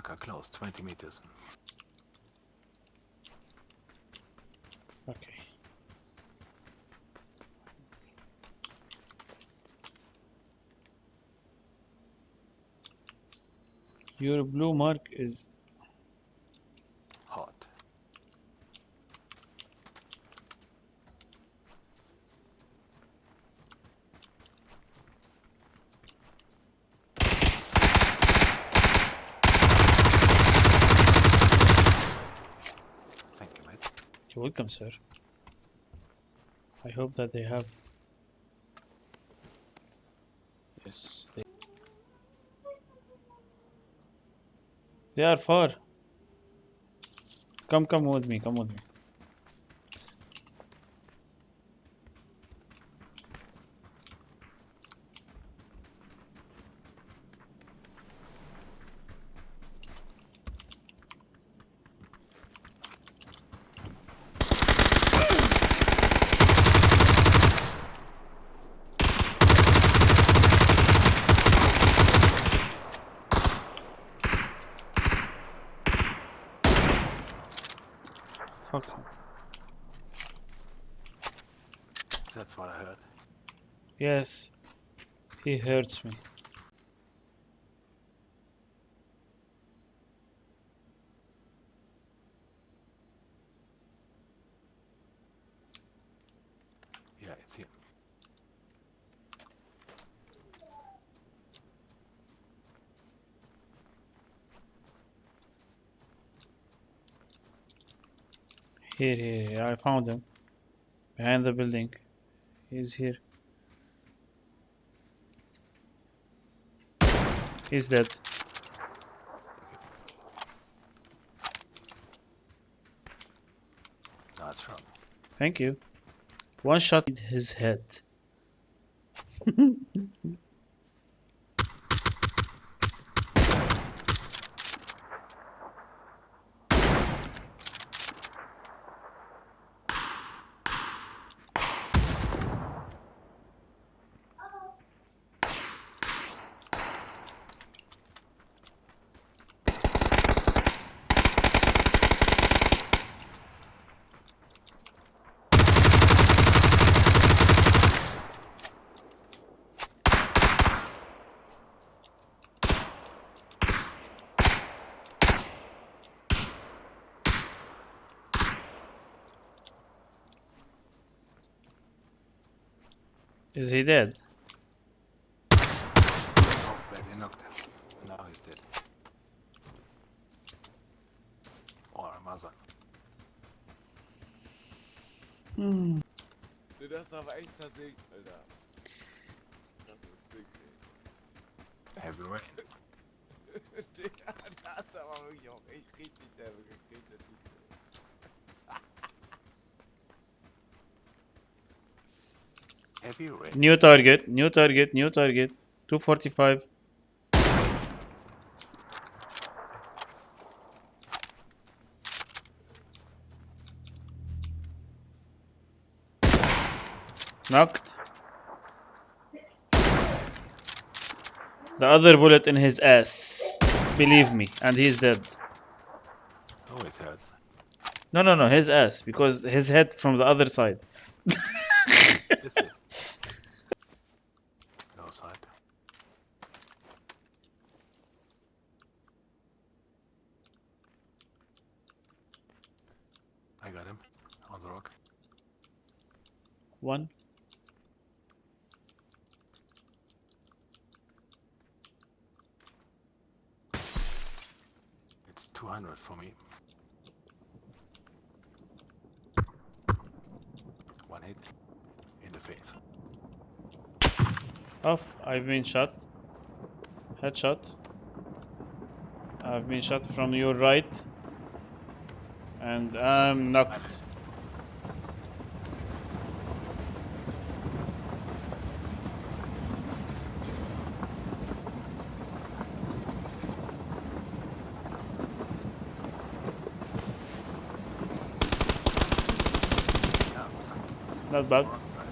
Marker close, 20 meters. Okay. Your blue mark is Hot. Thank you, mate. You're welcome, sir. I hope that they have. Yes, they. They are far. Come, come with me. Come with me. Fuck. That's what I heard. Yes, he hurts me. Yeah, it's here. Here, here, here. I found him. Behind the building. He's here. He's dead. It's wrong. Thank you. One shot in his head. Is he dead? Oh, baby, knocked him. Now he's dead. Or Ramazan. Du, das ist aber echt zersägt, Alter. Das ist dick, Heavy rain. ey. Digga, da hat's aber wirklich auch echt richtig derbe gekriegt, der Typ. Heavy rain. New target, new target, new target. 245. Knocked. The other bullet in his ass. Believe me, and he's dead. Oh, it hurts. No, no, no, his ass, because his head from the other side. This is. No side. I got him on the rock. One. It's 200 for me. One hit in the face. Off. I've been shot. Headshot. I've been shot from your right. And I'm. Ah, fuck. Not bad.